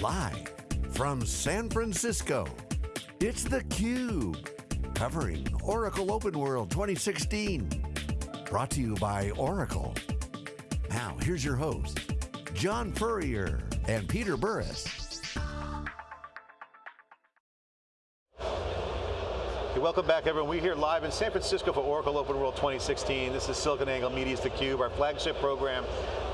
Live from San Francisco, it's theCUBE. Covering Oracle Open World 2016. Brought to you by Oracle. Now, here's your host, John Furrier and Peter Burris. Welcome back everyone. We're here live in San Francisco for Oracle Open World 2016. This is SiliconANGLE Media's theCUBE, our flagship program.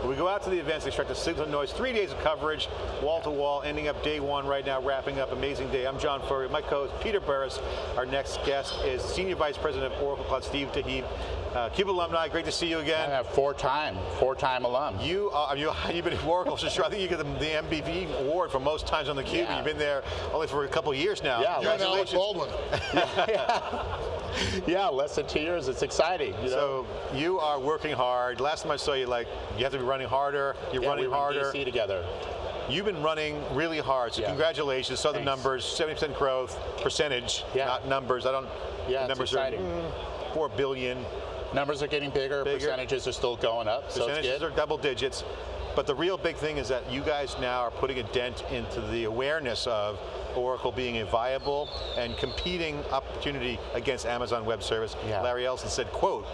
We go out to the events, they extract the signal noise, three days of coverage, wall to wall, ending up day one right now, wrapping up, amazing day. I'm John Furrier, my co-host Peter Burris. Our next guest is Senior Vice President of Oracle Cloud, Steve Daheb. Uh, CUBE alumni, great to see you again. I have four-time, four-time alum. You, uh, you, you've been at Oracle since I think you get the, the MVP award for most times on the Cube. Yeah. You've been there only for a couple years now. Yeah, you're Alec Baldwin. yeah. yeah, less than two years. It's exciting. You know? So you are working hard. Last time I saw you, like you have to be running harder. You're yeah, running we harder. DC together. You've been running really hard, so yeah. congratulations. Saw the numbers, 70% growth, percentage, yeah. not numbers. I don't, yeah, numbers exciting. are mm, 4 billion. Numbers are getting bigger, bigger. percentages are still going up, Percentages so are double digits. But the real big thing is that you guys now are putting a dent into the awareness of Oracle being a viable and competing opportunity against Amazon Web Service. Yeah. Larry Ellison said, quote,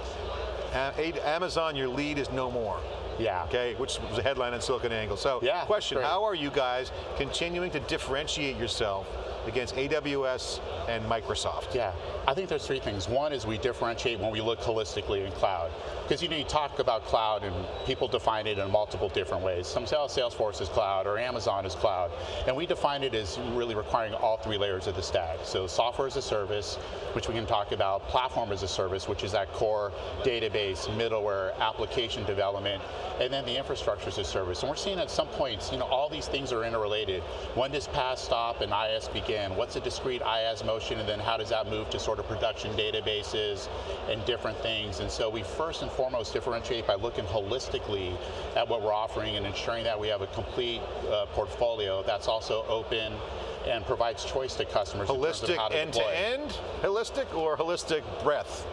Amazon, your lead is no more. Yeah. Okay, which was a headline on SiliconANGLE. So, yeah, question, great. how are you guys continuing to differentiate yourself against AWS and Microsoft? Yeah, I think there's three things. One is we differentiate when we look holistically in cloud. Because you know, you talk about cloud and people define it in multiple different ways. Some say Salesforce is cloud or Amazon is cloud. And we define it as really requiring all three layers of the stack. So software as a service, which we can talk about, platform as a service, which is that core database, middleware, application development, and then the infrastructure as a service. And we're seeing at some points, you know, all these things are interrelated. When does PaaS stop and IaaS begin? What's a discrete IaaS motion and then how does that move to sort of production databases and different things? And so we first and foremost differentiate by looking holistically at what we're offering and ensuring that we have a complete uh, portfolio that's also open, and provides choice to customers. Holistic end to end? Holistic or holistic breadth?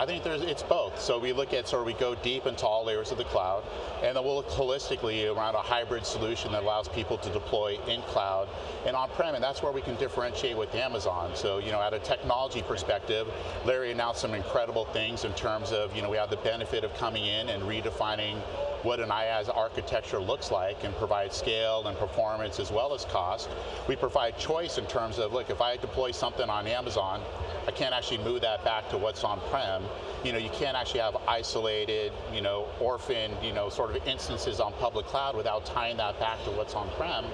I think there's, it's both. So we look at, sort of we go deep into all layers of the cloud, and then we'll look holistically around a hybrid solution that allows people to deploy in cloud and on-prem, and that's where we can differentiate with Amazon. So, you know, at a technology perspective, Larry announced some incredible things in terms of, you know, we have the benefit of coming in and redefining what an IaaS architecture looks like and provide scale and performance as well as cost. We provide choice in terms of, look, if I deploy something on Amazon, I can't actually move that back to what's on-prem. You know, you can't actually have isolated, you know, orphaned, you know, sort of instances on public cloud without tying that back to what's on-prem.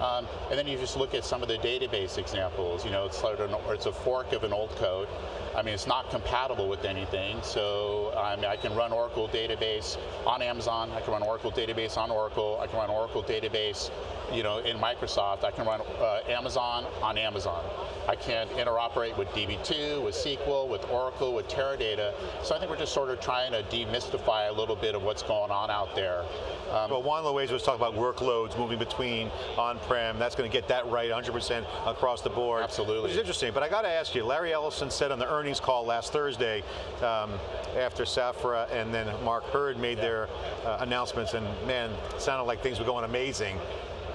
Um, and then you just look at some of the database examples. You know, it's, sort of an, it's a fork of an old code. I mean, it's not compatible with anything, so I, mean, I can run Oracle database on Amazon, I can run Oracle database on Oracle, I can run Oracle database you know, in Microsoft, I can run uh, Amazon on Amazon. I can interoperate with DB2, with SQL, with Oracle, with Teradata. So I think we're just sort of trying to demystify a little bit of what's going on out there. Um, well, the ways was talking about workloads moving between on-prem. That's going to get that right 100% across the board. Absolutely. Which is interesting, but I got to ask you, Larry Ellison said on the earnings call last Thursday, um, after Safra and then Mark Hurd made yeah. their uh, announcements, and man, sounded like things were going amazing.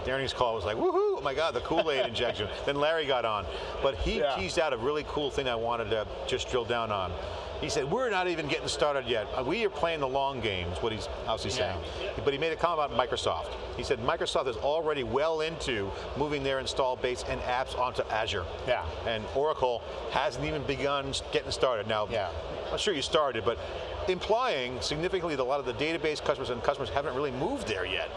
The earnings call was like, woohoo, oh my God, the Kool-Aid injection. Then Larry got on. But he yeah. teased out a really cool thing I wanted to just drill down on. He said, we're not even getting started yet. Uh, we are playing the long game, is what he's obviously yeah. saying. But he made a comment about Microsoft. He said Microsoft is already well into moving their install base and apps onto Azure. Yeah. And Oracle hasn't even begun getting started. Now, yeah. I'm sure you started, but implying significantly that a lot of the database customers and customers haven't really moved there yet.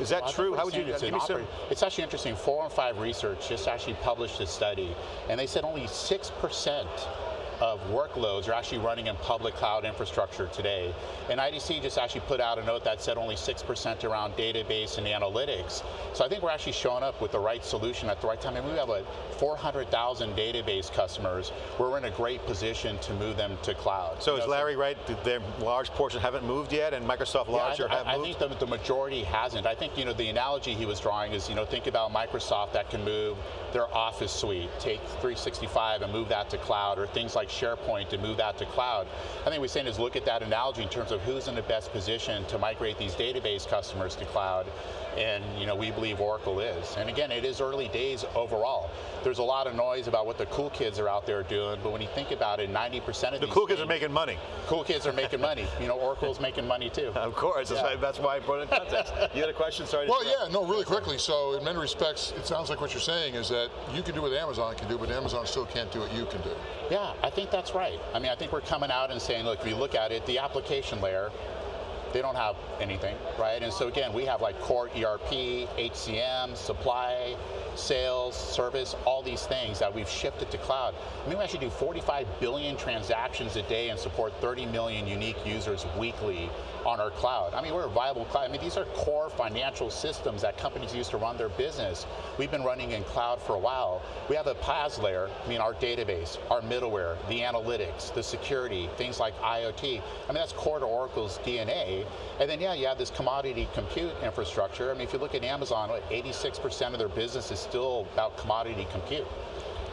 Is that true? How would you, it's give me? It's actually interesting, Forrester research just actually published a study, and they said only 6% of workloads are actually running in public cloud infrastructure today. And IDC just actually put out a note that said only 6% around database and analytics. So I think we're actually showing up with the right solution at the right time. And we have like 400,000 database customers. We're in a great position to move them to cloud. So you is know, Larry so right, their large portion haven't moved yet and Microsoft larger yeah, I, have I, moved? I think the, the majority hasn't. I think you know the analogy he was drawing is, you know, think about Microsoft that can move their Office suite, take 365 and move that to cloud, or things like SharePoint and move that to cloud. I think we're saying is look at that analogy in terms of who's in the best position to migrate these database customers to cloud. And you know we believe Oracle is. And again, it is early days overall. There's a lot of noise about what the cool kids are out there doing, but when you think about it, 90% of the cool kids things, are making money. cool kids are making money. You know, Oracle's making money too. Of course, that's, Yeah. why, that's why I brought it in context. you had a question? Sorry. to Well, yeah, no, really quickly. So, in many respects, it sounds like what you're saying is that you can do what Amazon can do, but Amazon still can't do what you can do. Yeah, I think that's right. I mean, I think we're coming out and saying, look, if you look at it, the application layer, they don't have anything, right? And so again, we have like core ERP, HCM, supply, sales, service, all these things that we've shifted to cloud. I mean, we actually do 45 billion transactions a day and support 30 million unique users weekly on our cloud. I mean, we're a viable cloud. I mean, these are core financial systems that companies use to run their business. We've been running in cloud for a while. We have a PaaS layer, I mean, our database, our middleware, the analytics, the security, things like IoT. I mean, that's core to Oracle's DNA. And then, yeah, you have this commodity compute infrastructure. I mean, if you look at Amazon, 86% of their business is still about commodity compute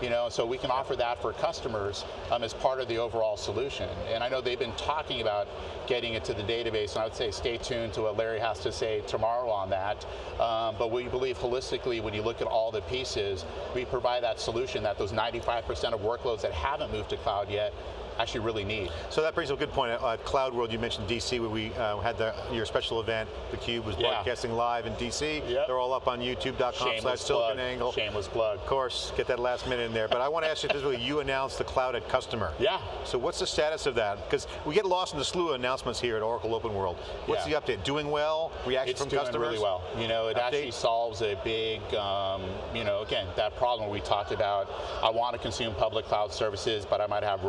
you know, so we can offer that for customers um, as part of the overall solution. And I know they've been talking about getting it to the database, and I would say stay tuned to what Larry has to say tomorrow on that. Um, but we believe holistically, when you look at all the pieces, we provide that solution that those 95% of workloads that haven't moved to cloud yet actually really need. So that brings up a good point. Uh, Cloud World, you mentioned DC, where we uh, had the, your special event. The Cube was Yeah. broadcasting live in DC. Yep. They're all up on youtube.com slash SiliconANGLE. Shameless plug. Of course, get that last minute in there. But I want to ask you this way, you announced the Cloud at Customer. Yeah. So what's the status of that? Because we get lost in the slew of announcements here at Oracle Open World. What's Yeah. the update? Doing well? Reaction It's from doing really well. You know, it Update? actually solves a big, um, you know, again, that problem we talked about. I want to consume public cloud services, but I might have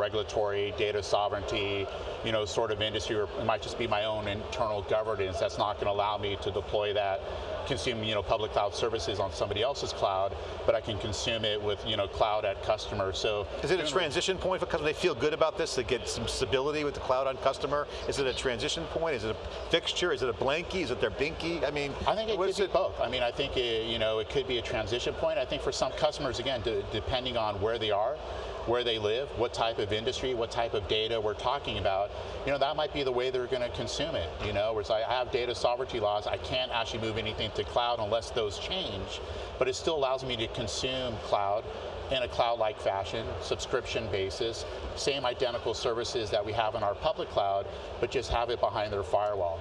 regulatory, data sovereignty, you know, sort of industry, or it might just be my own internal governance that's not going to allow me to deploy that, consume, you know, public cloud services on somebody else's cloud, but I can consume it with, you know, cloud at customer. So Is it a transition point for customers? They feel good about this, they get some stability with the cloud on customer? Is it a transition point? Is it a fixture? Is it a blankie? Is it their binky? I mean, I think it could be both. I mean, I think it, you know it could be a transition point. I think for some customers, again, de- depending on where they are, where they live, what type of industry, what type of data we're talking about, you know, that might be the way they're going to consume it. You know, where it's like I have data sovereignty laws, I can't actually move anything to cloud unless those change, but it still allows me to consume cloud in a cloud-like fashion, subscription basis, same identical services that we have in our public cloud, but just have it behind their firewall.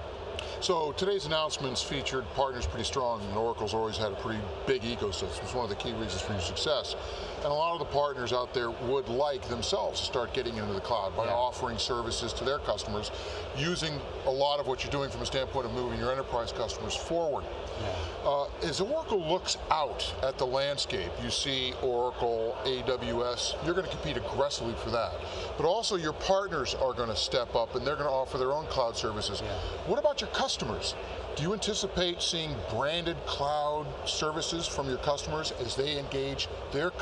So today's announcements featured partners pretty strong, and Oracle's always had a pretty big ecosystem. It's one of the key reasons for your success. And a lot of the partners out there would like themselves to start getting into the cloud by Yeah. offering services to their customers, using a lot of what you're doing from a standpoint of moving your enterprise customers forward. Uh, as Oracle looks out at the landscape, you see Oracle, AWS, you're going to compete aggressively for that. But also your partners are going to step up and they're going to offer their own cloud services. What about your customers? Do you anticipate seeing branded cloud services from your customers as they engage their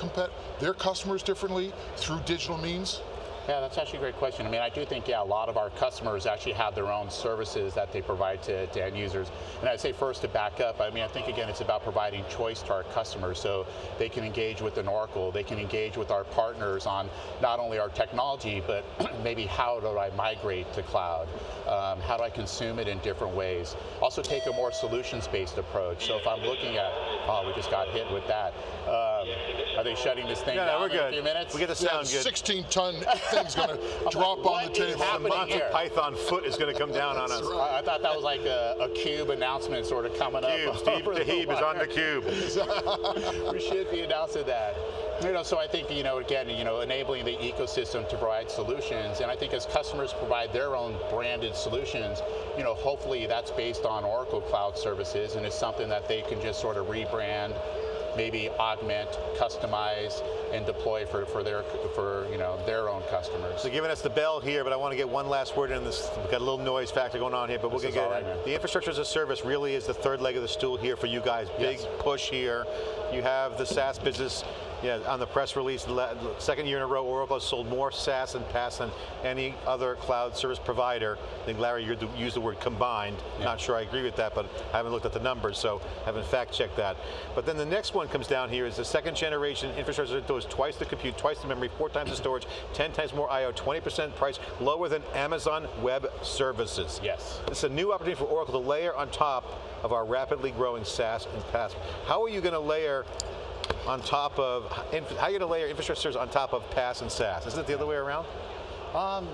their customers differently through digital means? Yeah, that's actually a great question. I mean, I do think, yeah, a lot of our customers actually have their own services that they provide to, to end users. And I'd say first to back up, I mean, I think again, it's about providing choice to our customers so they can engage with an Oracle, they can engage with our partners on not only our technology, but maybe how do I migrate to cloud? Um, how do I consume it in different ways? Also take a more solutions-based approach. So if I'm looking at, oh, we just got hit with that. Um, are they shutting this thing No, no, down we're in good. a few minutes? We get the sound the good. 16 ton thing's going to drop on the table. The Monty here? Python foot is going to come down on us. I I thought that was like a, a cube announcement sort of coming Cube, up. Steve over the is on the cube. we should be announcing that. You know, so I think, you know, again, you know, enabling the ecosystem to provide solutions, and I think as customers provide their own branded solutions, you know, hopefully that's based on Oracle Cloud Services, and it's something that they can just sort of rebrand, maybe augment, customize, and deploy for, for their for you know their own customers. So giving us the bell here, but I want to get one last word in this. We've got a little noise factor going on here, but we're going to get right, it. The infrastructure as a service really is the third leg of the stool here for you guys. Big Yes. push here. You have the SaaS business. Yeah, on the press release, second year in a row, Oracle has sold more SaaS and PaaS than any other cloud service provider. I think Larry, you used the word combined. Not sure I agree with that, but I haven't looked at the numbers, so I haven't fact checked that. But then the next one comes down here is the second generation infrastructure that does twice the compute, twice the memory, four times the storage, 10 times more I/O, 20% price lower than Amazon Web Services. Yes. It's a new opportunity for Oracle to layer on top of our rapidly growing SaaS and PaaS. How are you going to layer on top of, how are you going to layer infrastructures on top of PaaS and SaaS? Isn't it the other way around? Um,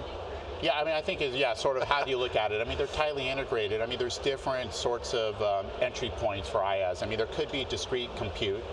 yeah, I mean, I think, is yeah, sort of how do you look at it? I mean, they're tightly integrated. I mean, there's different sorts of um, entry points for IaaS. I mean, there could be discrete compute,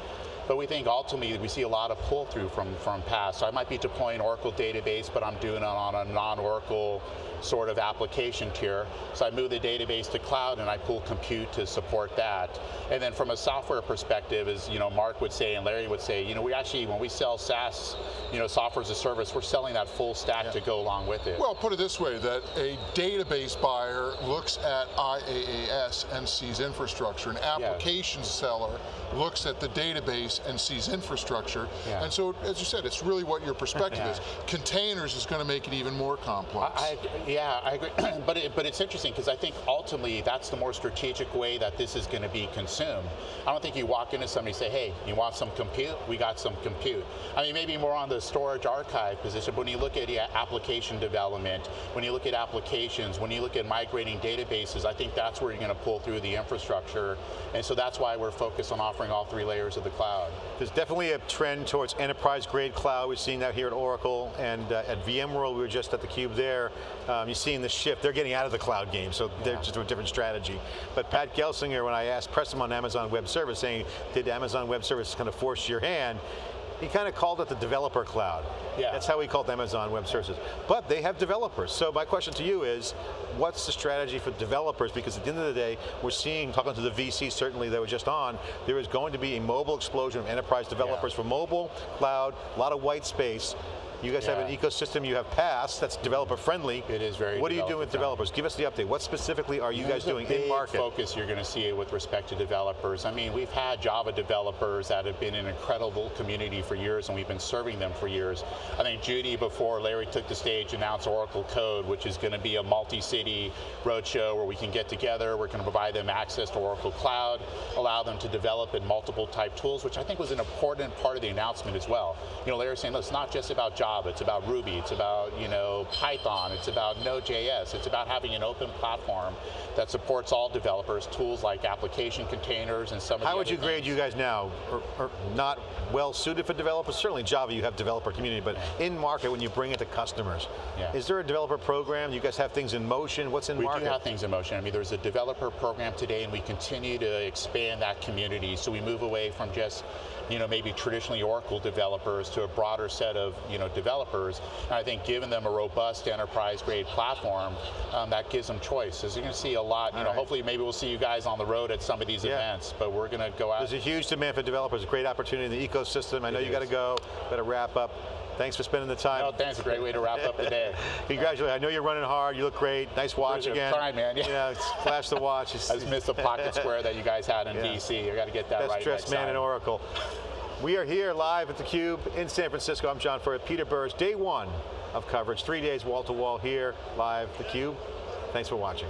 but we think ultimately we see a lot of pull through from, from PaaS. So I might be deploying Oracle database, but I'm doing it on a non-Oracle sort of application tier. So I move the database to cloud and I pull compute to support that. And then from a software perspective, as you know, Mark would say and Larry would say, you know, we actually, when we sell SaaS, you know, software as a service, we're selling that full stack yeah. to go along with it. Well, put it this way, that a database buyer looks at IaaS and sees infrastructure. An application yeah. seller looks at the database and sees infrastructure. Yeah. And so, as you said, it's really what your perspective is. Containers is going to make it even more complex. I, I, yeah, I agree. but it, but it's interesting because I think ultimately that's the more strategic way that this is going to be consumed. I don't think you walk into somebody and say, hey, you want some compute? We got some compute. I mean, maybe more on the storage archive position, but when you look at yeah, application development, when you look at applications, when you look at migrating databases, I think that's where you're going to pull through the infrastructure. And so that's why we're focused on offering all three layers of the cloud. There's definitely a trend towards enterprise grade cloud. We're seeing that here at Oracle and uh, at VMworld, we were just at the Cube there. Um, you're seeing the shift. They're getting out of the cloud game, so yeah. they're just a different strategy. But Pat Gelsinger, when I asked, pressed him on Amazon Web Service, saying, did Amazon Web Service kind of force your hand? He kind of called it the developer cloud. Yeah. That's how he called Amazon Web Services. But they have developers. So my question to you is, what's the strategy for developers? Because at the end of the day, we're seeing, talking to the VC certainly that were just on, there is going to be a mobile explosion of enterprise developers yeah. for mobile, cloud, a lot of white space. You guys yeah. have an ecosystem, you have PaaS, that's developer friendly. It is very What are you doing with developers? Give us the update. What specifically are you guys doing in market? focus you're going to see with respect to developers. I mean, we've had Java developers that have been an incredible community for years and we've been serving them for years. I think Judy, before Larry took the stage, announced Oracle Code, which is going to be a multi-city roadshow where we can get together, we're going to provide them access to Oracle Cloud, allow them to develop in multiple type tools, which I think was an important part of the announcement as well. You know, Larry saying, look, it's not just about Java, It's about Ruby, it's about you know Python, it's about Node.js, it's about having an open platform that supports all developers, tools like application containers and some of How would you things. grade you guys now? Are, are not well suited for developers? Certainly Java, you have developer community, but in market when you bring it to customers, yeah. is there a developer program? You guys have things in motion? What's in we market? We do have things in motion. I mean, there's a developer program today and we continue to expand that community. So we move away from just you know, maybe traditionally Oracle developers to a broader set of, you know, developers. And I think giving them a robust enterprise grade platform, um, that gives them choice. As you're going to see a lot, you All know, right. hopefully maybe we'll see you guys on the road at some of these yeah. events, but we're going to go out. There's a huge demand for developers, a great opportunity in the ecosystem. I know it you got to go, got to wrap up. Thanks for spending the time. No, thanks. A great way to wrap up the day. Congratulations. I know you're running hard. You look great. Nice watch again. Trying, man. Yeah. yeah flash the watch. I just missed the pocket square that you guys had in yeah. DC. I got to get that Best right. dressed man time. in Oracle. We are here live at theCUBE in San Francisco. I'm John Furrier, Peter Burris, day one of coverage. Three days wall to wall here, live, at theCUBE. Thanks for watching.